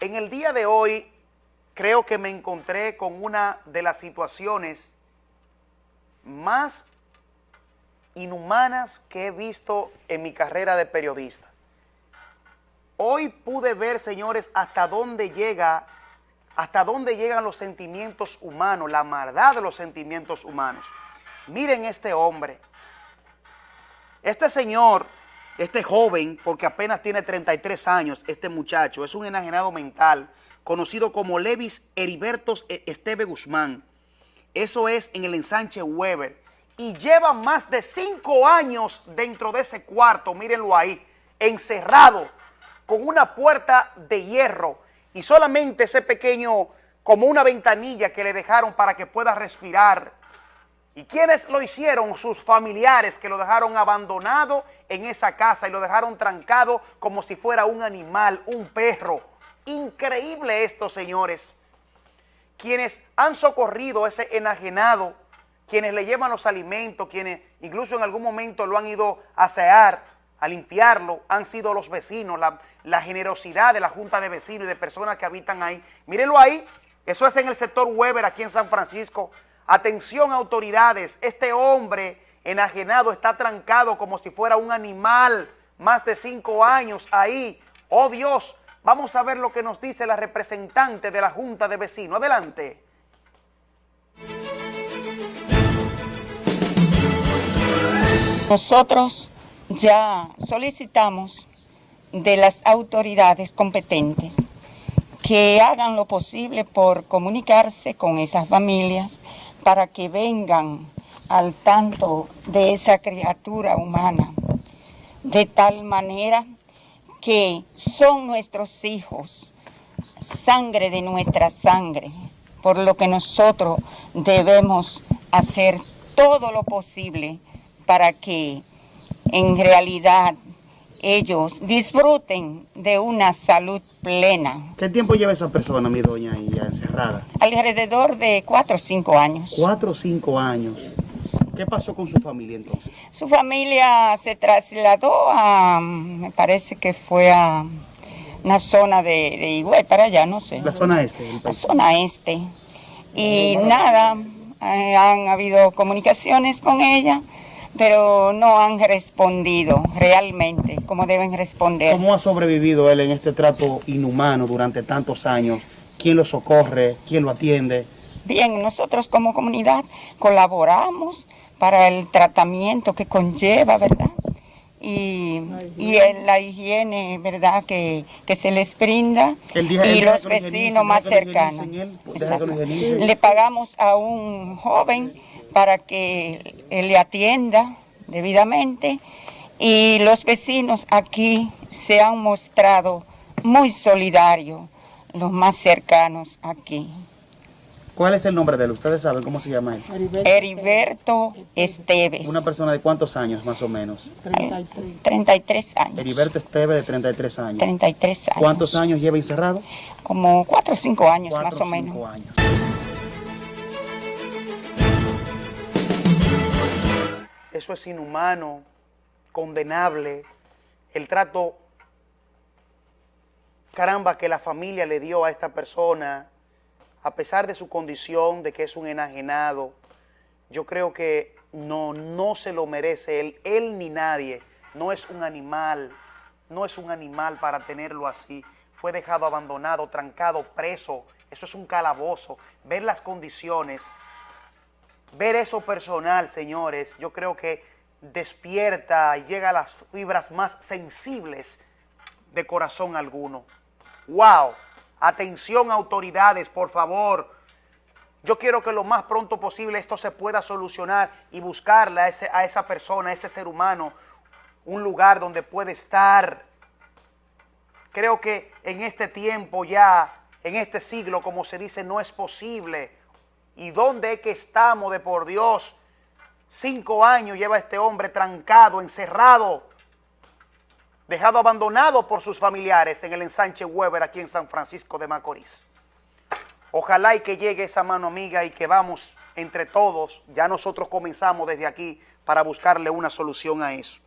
En el día de hoy creo que me encontré con una de las situaciones más inhumanas que he visto en mi carrera de periodista. Hoy pude ver, señores, hasta dónde llega, hasta dónde llegan los sentimientos humanos, la maldad de los sentimientos humanos. Miren este hombre. Este señor este joven, porque apenas tiene 33 años, este muchacho, es un enajenado mental, conocido como Levis Heribertos e- Esteve Guzmán. Eso es en el ensanche Weber. Y lleva más de cinco años dentro de ese cuarto, mírenlo ahí, encerrado, con una puerta de hierro y solamente ese pequeño, como una ventanilla que le dejaron para que pueda respirar ¿Y quiénes lo hicieron? Sus familiares que lo dejaron abandonado en esa casa y lo dejaron trancado como si fuera un animal, un perro. Increíble esto, señores. Quienes han socorrido ese enajenado, quienes le llevan los alimentos, quienes incluso en algún momento lo han ido a asear, a limpiarlo, han sido los vecinos, la, la generosidad de la Junta de Vecinos y de personas que habitan ahí. Mírenlo ahí, eso es en el sector Weber, aquí en San Francisco. Atención autoridades, este hombre enajenado está trancado como si fuera un animal, más de cinco años ahí. Oh Dios, vamos a ver lo que nos dice la representante de la Junta de Vecinos. Adelante. Nosotros ya solicitamos de las autoridades competentes que hagan lo posible por comunicarse con esas familias para que vengan al tanto de esa criatura humana, de tal manera que son nuestros hijos, sangre de nuestra sangre, por lo que nosotros debemos hacer todo lo posible para que en realidad ellos disfruten de una salud plena. ¿Qué tiempo lleva esa persona, mi doña, Alrededor de cuatro o cinco años. Cuatro o cinco años. ¿Qué pasó con su familia entonces? Su familia se trasladó a, me parece que fue a una zona de, de Higüey, para allá, no sé. La zona este. La zona este. Y nada, eh, han habido comunicaciones con ella, pero no han respondido realmente como deben responder. ¿Cómo ha sobrevivido él en este trato inhumano durante tantos años? ¿Quién lo socorre? ¿Quién lo atiende? Bien, nosotros como comunidad colaboramos para el tratamiento que conlleva, ¿verdad? Y, y en la higiene, ¿verdad?, que, que se les brinda y los vecinos más cercanos. Le pagamos a un joven para que le atienda debidamente y los vecinos aquí se han mostrado muy solidarios, los más cercanos aquí. ¿Cuál es el nombre de él? ¿Ustedes saben cómo se llama él? Heriberto Esteves. ¿Una persona de cuántos años más o menos? 33, 33 años. Heriberto Esteves de 33 años. 33 años. ¿Cuántos años lleva encerrado? Como 4 o 5 años más o menos. años. Eso es inhumano, condenable, el trato, caramba, que la familia le dio a esta persona, a pesar de su condición, de que es un enajenado, yo creo que no, no se lo merece él, él ni nadie, no es un animal, no es un animal para tenerlo así, fue dejado abandonado, trancado, preso, eso es un calabozo, ver las condiciones, ver eso personal, señores, yo creo que despierta llega a las fibras más sensibles de corazón alguno. ¡Wow! Atención autoridades, por favor. Yo quiero que lo más pronto posible esto se pueda solucionar y buscarle a, esa persona, a ese ser humano, un lugar donde puede estar. Creo que en este tiempo ya, en este siglo, como se dice, no es posible. ¿Y dónde es que estamos de por Dios? Cinco años lleva este hombre trancado, encerrado, dejado abandonado por sus familiares en el ensanche Weber aquí en San Francisco de Macorís. Ojalá y que llegue esa mano amiga y que vamos entre todos, ya nosotros comenzamos desde aquí para buscarle una solución a eso.